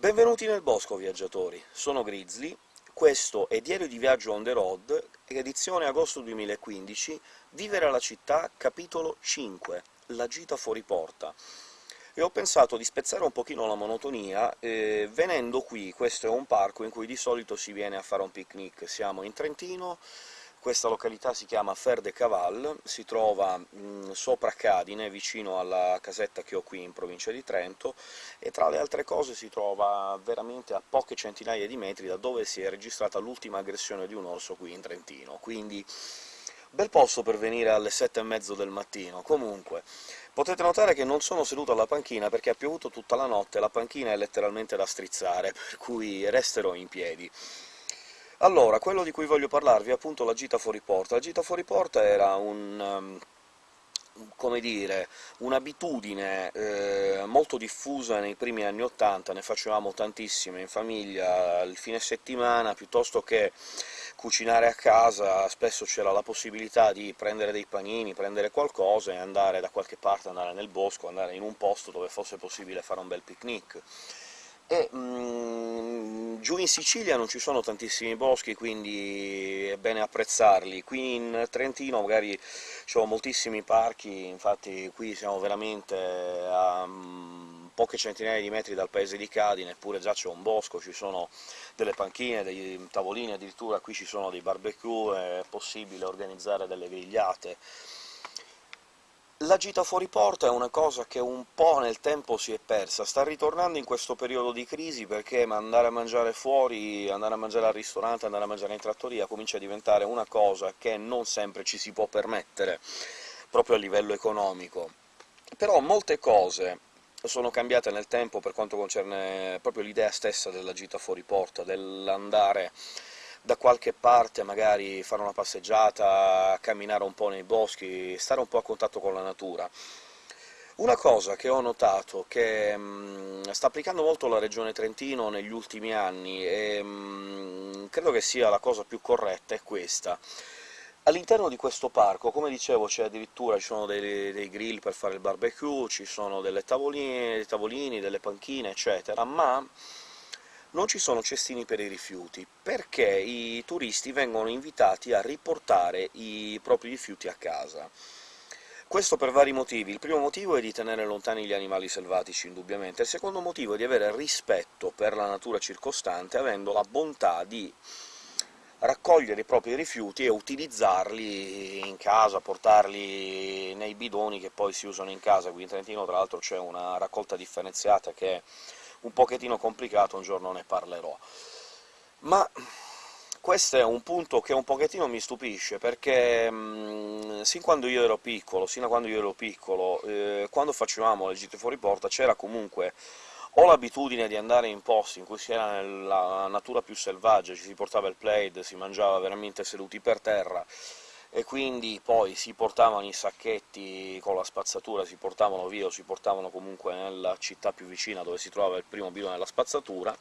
Benvenuti nel bosco, viaggiatori! Sono Grizzly, questo è Diario di viaggio on the road, edizione agosto 2015, Vivere alla città, capitolo 5, La gita fuori porta. E ho pensato di spezzare un pochino la monotonia eh, venendo qui. Questo è un parco in cui di solito si viene a fare un picnic. Siamo in Trentino, questa località si chiama Fer de Caval, si trova mh, sopra Cadine, vicino alla casetta che ho qui in provincia di Trento, e tra le altre cose si trova veramente a poche centinaia di metri da dove si è registrata l'ultima aggressione di un orso qui in Trentino, quindi bel posto per venire alle sette e mezzo del mattino. Comunque, potete notare che non sono seduto alla panchina perché ha piovuto tutta la notte la panchina è letteralmente da strizzare, per cui resterò in piedi. Allora, quello di cui voglio parlarvi è appunto la gita fuori porta. La gita fuori porta era un... Um, come dire, un'abitudine eh, molto diffusa nei primi anni '80, ne facevamo tantissime in famiglia il fine settimana, piuttosto che cucinare a casa spesso c'era la possibilità di prendere dei panini, prendere qualcosa e andare da qualche parte, andare nel bosco, andare in un posto dove fosse possibile fare un bel picnic e mm, giù in Sicilia non ci sono tantissimi boschi, quindi è bene apprezzarli. Qui in Trentino magari ci sono moltissimi parchi, infatti qui siamo veramente a mm, poche centinaia di metri dal paese di Cadine, eppure già c'è un bosco, ci sono delle panchine, dei tavolini, addirittura qui ci sono dei barbecue, è possibile organizzare delle grigliate. La gita fuori porta è una cosa che un po' nel tempo si è persa, sta ritornando in questo periodo di crisi perché andare a mangiare fuori, andare a mangiare al ristorante, andare a mangiare in trattoria comincia a diventare una cosa che non sempre ci si può permettere, proprio a livello economico. Però molte cose sono cambiate nel tempo per quanto concerne proprio l'idea stessa della gita fuori porta, dell'andare da qualche parte, magari fare una passeggiata, camminare un po' nei boschi, stare un po' a contatto con la natura. Una cosa che ho notato, che mh, mm, sta applicando molto la regione Trentino negli ultimi anni, e mh, mm, credo che sia la cosa più corretta, è questa. All'interno di questo parco, come dicevo, c'è addirittura ci sono dei, dei, grill per fare il barbecue, ci sono delle tavoline, dei tavolini, delle panchine, eccetera, ma non ci sono cestini per i rifiuti, perché i turisti vengono invitati a riportare i propri rifiuti a casa. Questo per vari motivi. Il primo motivo è di tenere lontani gli animali selvatici, indubbiamente. Il secondo motivo è di avere rispetto per la natura circostante, avendo la bontà di raccogliere i propri rifiuti e utilizzarli in casa, portarli nei bidoni che poi si usano in casa. Qui in Trentino, tra l'altro, c'è una raccolta differenziata che un pochettino complicato, un giorno ne parlerò. Ma questo è un punto che un pochettino mi stupisce, perché mh, sin quando io ero piccolo, sino quando io ero piccolo, eh, quando facevamo le gite fuori porta c'era comunque o l'abitudine di andare in posti in cui si era nella natura più selvaggia, ci si portava il plaid, si mangiava veramente seduti per terra, e quindi poi si portavano i sacchetti con la spazzatura, si portavano via o si portavano comunque nella città più vicina dove si trovava il primo bidone della spazzatura,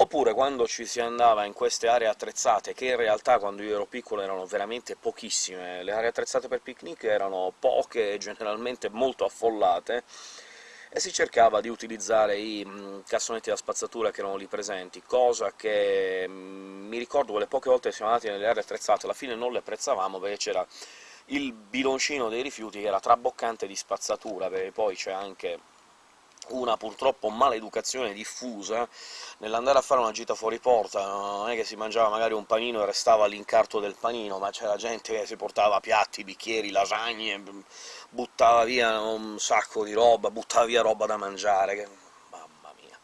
oppure quando ci si andava in queste aree attrezzate, che in realtà quando io ero piccolo erano veramente pochissime, le aree attrezzate per picnic erano poche e generalmente molto affollate, e si cercava di utilizzare i mm, cassonetti da spazzatura che erano lì presenti, cosa che mm, mi ricordo quelle poche volte che siamo andati nelle aree attrezzate, alla fine non le apprezzavamo perché c'era il bidoncino dei rifiuti che era traboccante di spazzatura, perché poi c'è anche una purtroppo maleducazione diffusa nell'andare a fare una gita fuori porta, non è che si mangiava magari un panino e restava l'incarto del panino, ma c'era gente che si portava piatti, bicchieri, lasagne, buttava via un sacco di roba, buttava via roba da mangiare, che... mamma mia.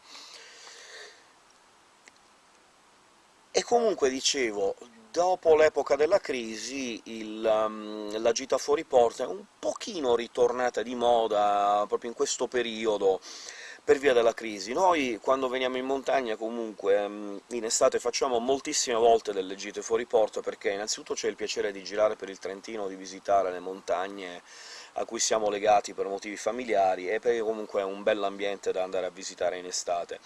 E comunque, dicevo, dopo l'epoca della crisi il, um, la gita fuori porta è un pochino ritornata di moda proprio in questo periodo, per via della crisi. Noi, quando veniamo in montagna, comunque, um, in estate facciamo moltissime volte delle gite fuori porta, perché innanzitutto c'è il piacere di girare per il Trentino, di visitare le montagne a cui siamo legati per motivi familiari, e perché comunque è un bell'ambiente da andare a visitare in estate.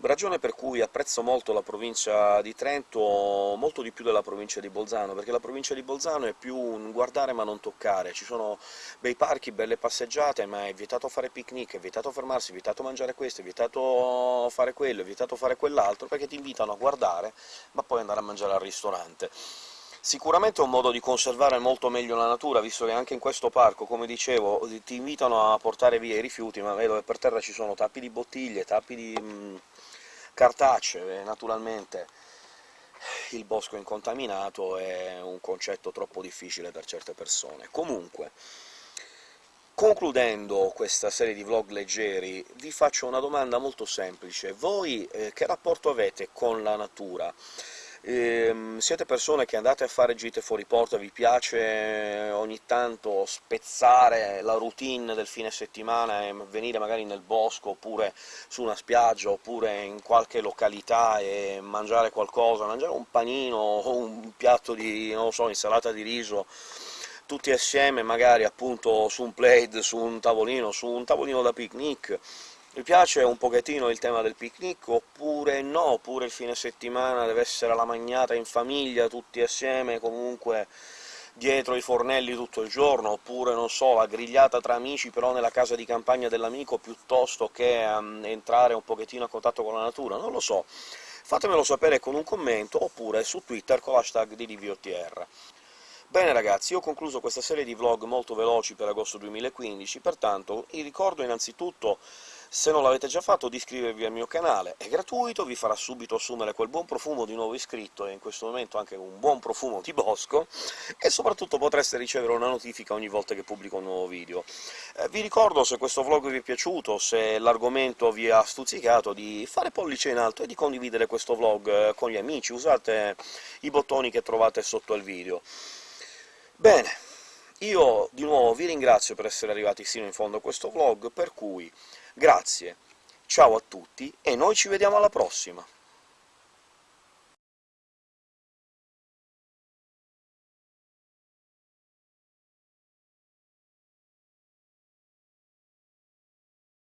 Ragione per cui apprezzo molto la provincia di Trento, molto di più della provincia di Bolzano, perché la provincia di Bolzano è più un guardare ma non toccare, ci sono bei parchi, belle passeggiate, ma è vietato fare picnic, è vietato fermarsi, è vietato mangiare questo, è vietato fare quello, è vietato fare quell'altro, perché ti invitano a guardare, ma poi andare a mangiare al ristorante. Sicuramente è un modo di conservare molto meglio la natura, visto che anche in questo parco, come dicevo, ti invitano a portare via i rifiuti, ma vedo che per terra ci sono tappi di bottiglie, tappi di mh, mm, cartacee, e naturalmente il bosco incontaminato è un concetto troppo difficile per certe persone. Comunque, concludendo questa serie di vlog leggeri, vi faccio una domanda molto semplice. Voi eh, che rapporto avete con la natura? Ehm, siete persone che andate a fare gite fuori porta, vi piace eh, ogni tanto spezzare la routine del fine settimana e venire magari nel bosco, oppure su una spiaggia, oppure in qualche località e mangiare qualcosa, mangiare un panino o un piatto di, non so, insalata di riso, tutti assieme, magari appunto su un plate, su un tavolino, su un tavolino da picnic, mi piace un pochettino il tema del picnic, oppure no, oppure il fine settimana deve essere la magnata in famiglia, tutti assieme, comunque dietro i fornelli tutto il giorno, oppure, non so, la grigliata tra amici però nella casa di campagna dell'amico, piuttosto che um, entrare un pochettino a contatto con la natura, non lo so. Fatemelo sapere con un commento, oppure su Twitter con l'hashtag di DVOTR. Bene ragazzi, io ho concluso questa serie di vlog molto veloci per agosto 2015, pertanto vi ricordo innanzitutto se non l'avete già fatto di iscrivervi al mio canale, è gratuito, vi farà subito assumere quel buon profumo di nuovo iscritto, e in questo momento anche un buon profumo di bosco, e soprattutto potreste ricevere una notifica ogni volta che pubblico un nuovo video. Eh, vi ricordo, se questo vlog vi è piaciuto, se l'argomento vi ha stuzzicato, di fare pollice in alto e di condividere questo vlog eh, con gli amici, usate i bottoni che trovate sotto al video. Bene, io di nuovo vi ringrazio per essere arrivati sino in fondo a questo vlog, per cui Grazie, ciao a tutti e noi ci vediamo alla prossima!